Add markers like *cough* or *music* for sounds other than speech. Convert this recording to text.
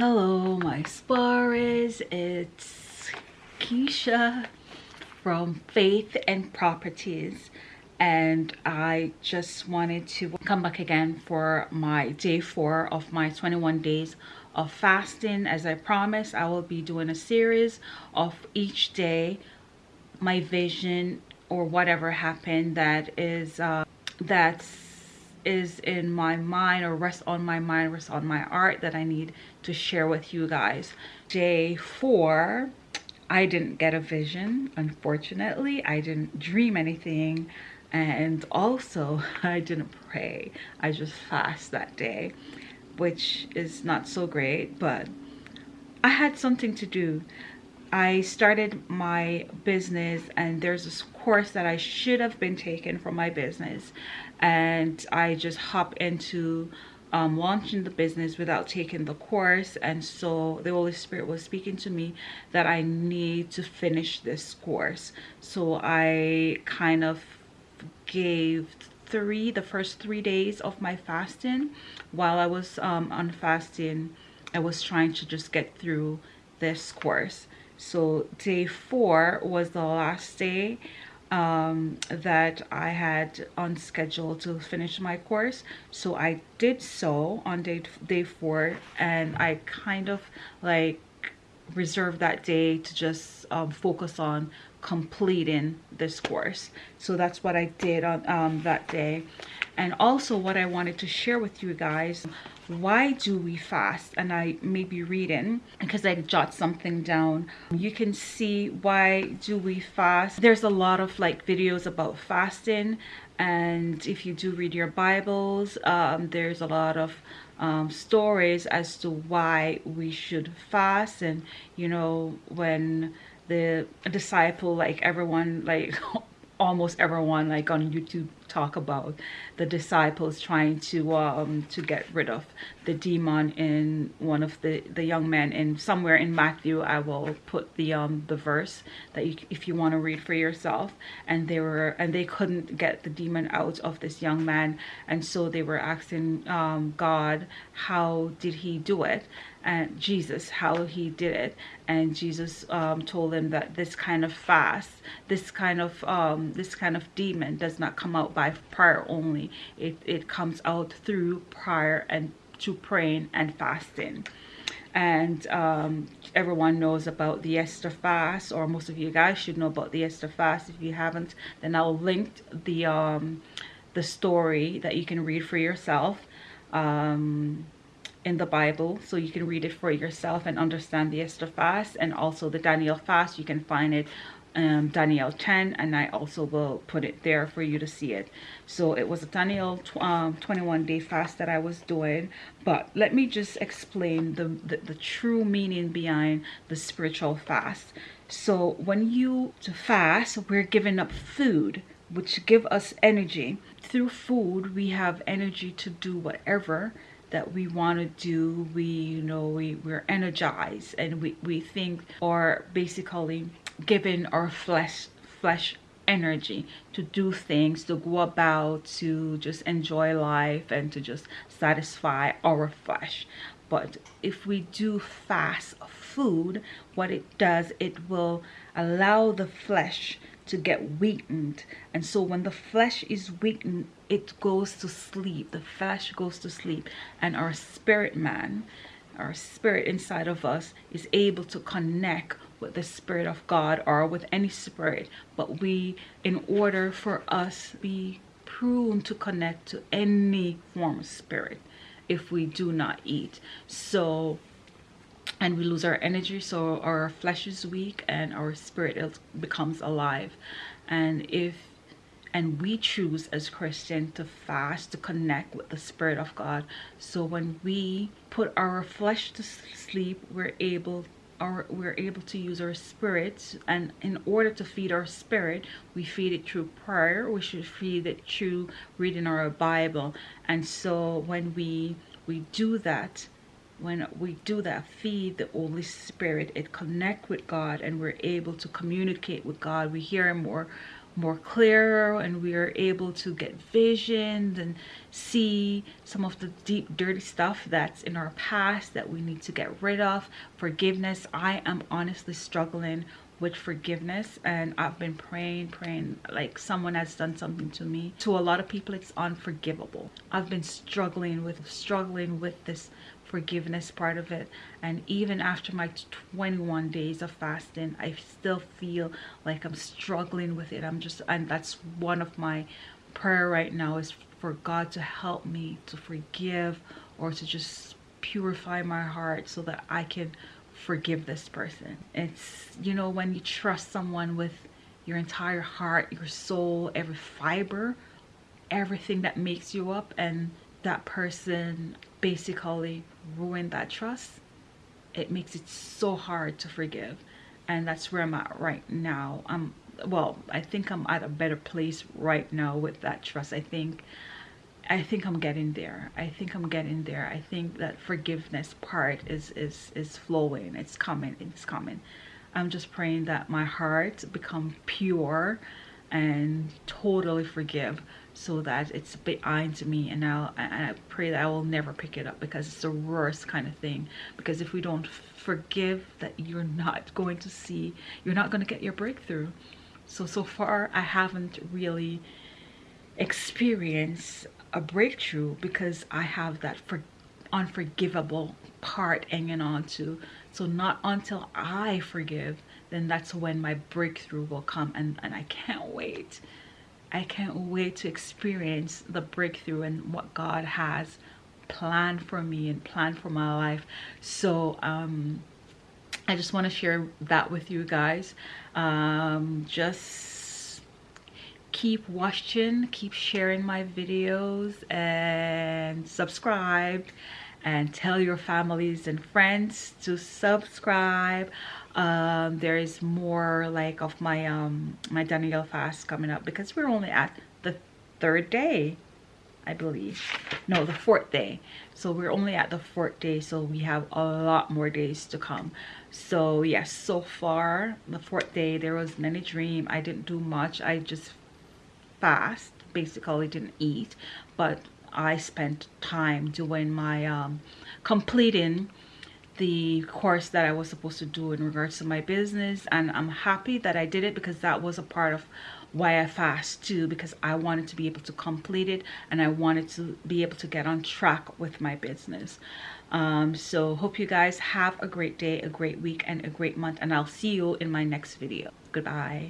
Hello, my Spars. It's Keisha from Faith and Properties. And I just wanted to come back again for my day four of my 21 days of fasting. As I promised, I will be doing a series of each day, my vision or whatever happened that is, uh, that's is in my mind or rests on my mind, rests on my art that I need to share with you guys. Day four, I didn't get a vision, unfortunately. I didn't dream anything. And also, *laughs* I didn't pray. I just fast that day, which is not so great, but I had something to do. I started my business and there's this course that I should have been taking for my business and I just hop into um, launching the business without taking the course and so the Holy Spirit was speaking to me that I need to finish this course. So I kind of gave three the first three days of my fasting. While I was um, on fasting I was trying to just get through this course so day four was the last day um, that I had on schedule to finish my course. So I did so on day, day four and I kind of like reserved that day to just um, focus on completing this course. So that's what I did on um, that day. And also what I wanted to share with you guys why do we fast? And i may be reading because i jot something down. You can see why do we fast. There's a lot of like videos about fasting. And if you do read your bibles um, there's a lot of um, stories as to why we should fast. And you know when the disciple like everyone like *laughs* almost everyone like on youtube talk about the disciples trying to um to get rid of the demon in one of the the young men. And somewhere in matthew i will put the um the verse that you if you want to read for yourself. And they were and they couldn't get the demon out of this young man. And so they were asking um god how did he do it? And Jesus, how he did it. And Jesus um, told them that this kind of fast, this kind of um, this kind of demon does not come out by prayer only. It, it comes out through prayer and to praying and fasting and um, everyone knows about the Esther fast or most of you guys should know about the Esther fast if you haven't then I'll link the um, the story that you can read for yourself um, in the Bible so you can read it for yourself and understand the Esther fast and also the Daniel fast. You can find it um, Daniel 10 and I also will put it there for you to see it. So it was a Daniel tw um, 21 day fast that I was doing but let me just explain the, the, the true meaning behind the spiritual fast. So when you to fast we're giving up food which give us energy. Through food we have energy to do whatever that we want to do we you know we we're energized and we we think or basically giving our flesh flesh energy to do things to go about to just enjoy life and to just satisfy our flesh. But if we do fast food what it does it will allow the flesh to get weakened. And so when the flesh is weakened it goes to sleep. The flesh goes to sleep. And our spirit man our spirit inside of us is able to connect with the spirit of god or with any spirit but we in order for us be prone to connect to any form of spirit if we do not eat. So and we lose our energy so our flesh is weak and our spirit becomes alive. And if and we choose as christian to fast to connect with the spirit of god. So when we put our flesh to sleep we're able our, we're able to use our spirits and in order to feed our spirit we feed it through prayer we should feed it through reading our bible. And so when we we do that when we do that feed the holy spirit it connect with god and we're able to communicate with god we hear him more more clearer and we are able to get visions and see some of the deep dirty stuff that's in our past that we need to get rid of. Forgiveness i am honestly struggling with forgiveness and I've been praying praying like someone has done something to me. To a lot of people it's unforgivable. I've been struggling with struggling with this forgiveness part of it and even after my 21 days of fasting I still feel like I'm struggling with it I'm just and that's one of my prayer right now is for God to help me to forgive or to just purify my heart so that I can forgive this person. It's, you know, when you trust someone with your entire heart, your soul, every fiber, everything that makes you up, and that person basically ruined that trust, it makes it so hard to forgive. And that's where I'm at right now. I'm, well, I think I'm at a better place right now with that trust. I think I think I'm getting there. I think I'm getting there. I think that forgiveness part is is is flowing. It's coming. It's coming. I'm just praying that my heart become pure and totally forgive so that it's behind me. And I'll and I pray that I will never pick it up because it's the worst kind of thing. Because if we don't forgive that you're not going to see you're not going to get your breakthrough. So so far I haven't really experienced a breakthrough because I have that for unforgivable part hanging on to. So not until I forgive, then that's when my breakthrough will come and, and I can't wait. I can't wait to experience the breakthrough and what God has planned for me and planned for my life. So um I just want to share that with you guys. Um just keep watching keep sharing my videos and subscribe and tell your families and friends to subscribe um, there is more like of my um my Daniel fast coming up because we're only at the third day I believe. No the fourth day. So we're only at the fourth day so we have a lot more days to come. So yes so far the fourth day there was many dream. I didn't do much. I just fast basically didn't eat but I spent time doing my um, completing the course that I was supposed to do in regards to my business and I'm happy that I did it because that was a part of why I fast too because I wanted to be able to complete it and I wanted to be able to get on track with my business. Um, so hope you guys have a great day a great week and a great month and I'll see you in my next video. Goodbye